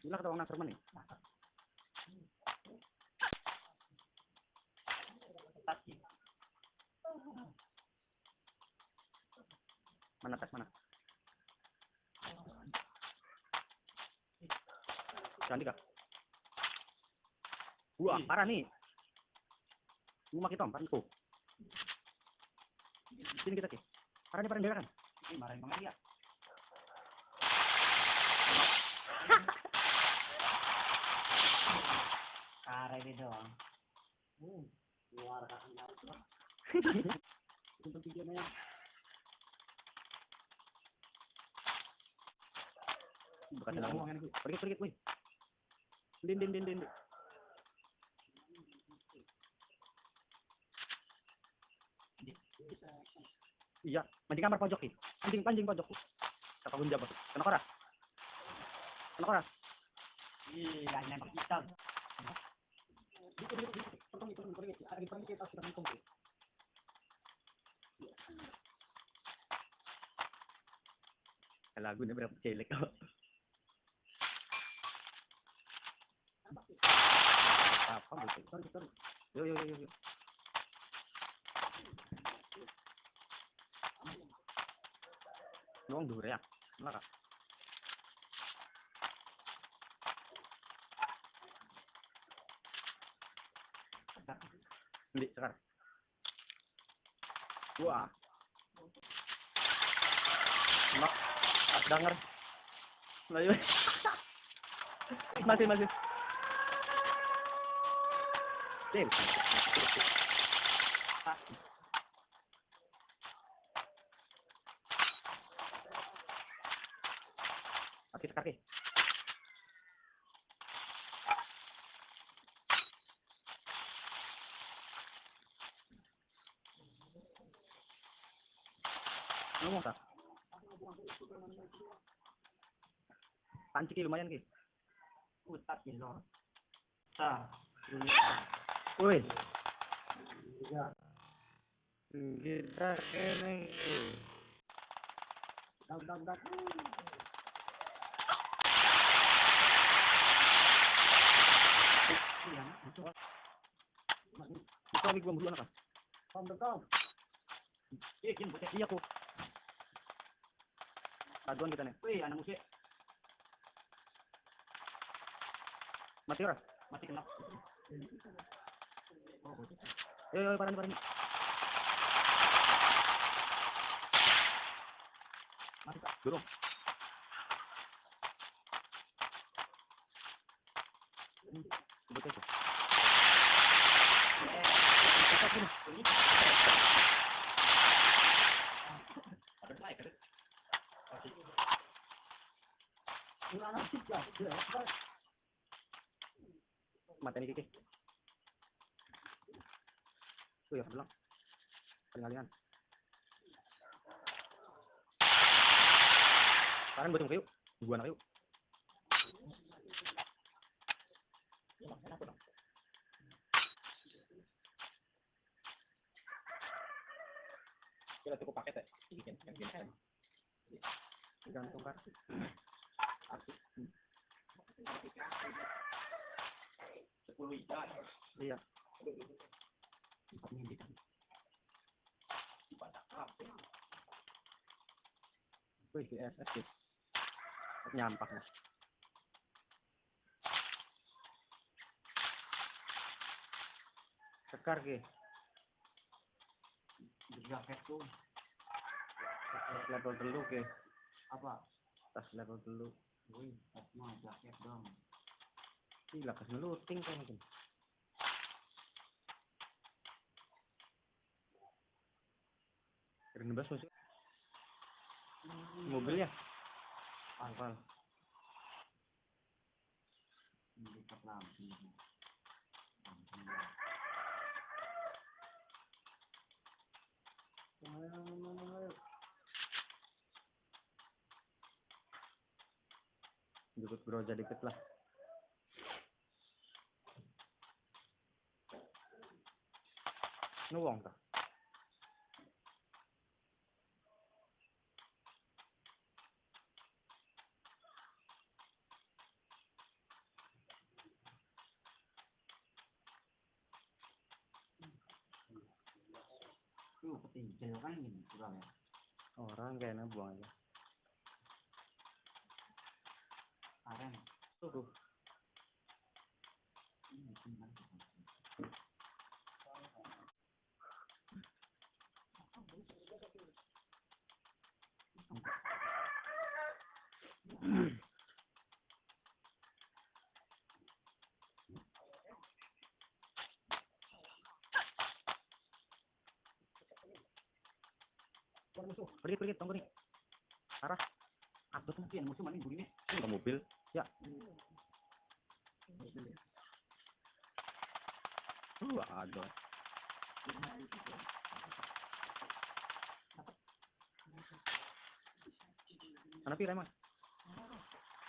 Gila kata orang Nasrman nih. Mana tas mana? Cantik kak. Wah, parah nih. Rumah kita om, tuh. Sini kita ki. Parah nih, parah nih, kan? Marahin mga iya. Karay dito. Hmm. Luar ka ang lahat. Untuk yan. Bukan dalam ruangan gue. Pergi, pergi, woi. Din, din, din, din. Iya, mancing kamar pojok nih. Pancing, pancing pojok. Kata gunja bos. Kena kora. Kena kora. Iya, yan ang kita. Lagu ini berapa celek kok. Apa gitu? Yo yo yo yo. yo. Nuang dure ya. Laka. Hindi, sekar. Wah. Mak, pas denger. Layu. masih, masih. Sil. Oke, sekar ki. Tak? Panci ki lumayan ki. Utak ilor. Sa. Woi. Iya. Kita keneng. Dag, dag, dag. Iya, ito. Lagi gua dulu anak. Tom, tom. Iya, kin. Aduan kita nih. Wih, anak musik. Mati ora? Mati kenap. Yo yo parani parani. Mati tak? Durung. Sebut aja. Cepat gini. Ada naik, ada. Wala na nih kiki. Tuh ya, bilang. Paling Sekarang gue tunggu yuk. Gua anak yuk. Kita cukup paket ya. Bikin, bikin, bikin. Gantung kan. Sepuluh ikan. Iya. Wih, di SS sih. Nyampak nih. Sekar ki. Jaket tuh. Level dulu ki. Apa? Tas level dulu. Tas mah jaket dong. Gila, kas ngeluting kan mungkin. Keren banget ya? Lampu. Lampu. Ayo, ayo, ayo. Jemput Groja dikit lah. Nuwong ta. Tuh, petinjau kan gini, kurang ya. Orang kayaknya buang aja. Karen. Tuh. Ini. Pergi pergi tunggu nih. Arah. Abot mungkin musuh mana gurine. Ini nggak mobil. Ya. Uh, ada. Mana pilih emang?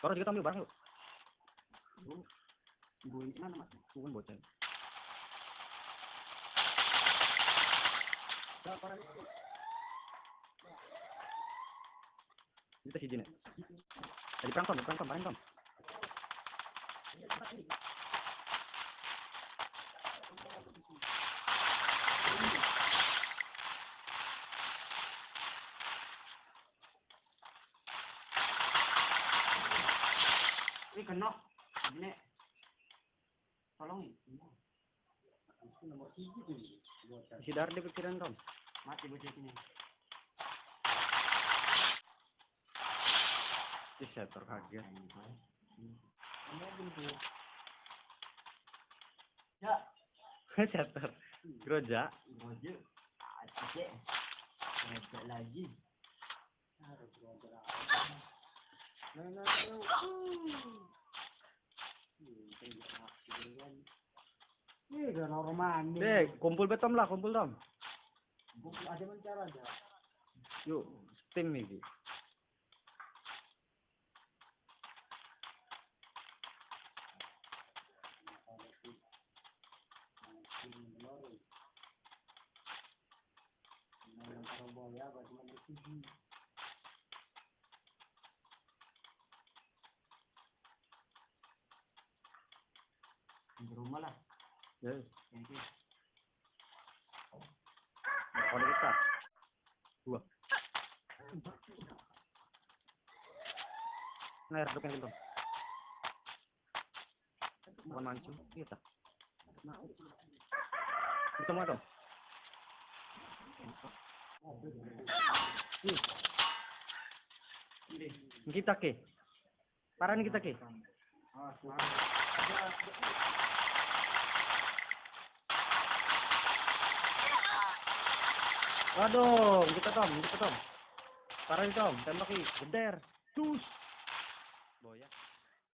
Kalau juga ambil barang yuk. Gurine mana mas? Bukan bocah. Kita sih jine. Tadi perang tom, perang tom, perang tom. Ini kena. Ini. Tolong ini. Nomor tiga tuh. Si Dar di pikiran tom. Mati bocah ini. Si setor kaget. Ya. setor. Groja. Aceh. Hebat lagi. Nah, nah, Ini udah normal nih. Dek, kumpul betom lah, kumpul tom. Bukan ada mencara aja. Yuk, tim nih. Ki. Di rumah lah. Ya, itu. kalau kita. Dua. Nah, yang tom. Bukan mancung, kita. Kita mau tom. Kita ke. Paran kita ke. Waduh, kita tom, kita tom. Paran tom, tembak ki, geder. Tus. Boya.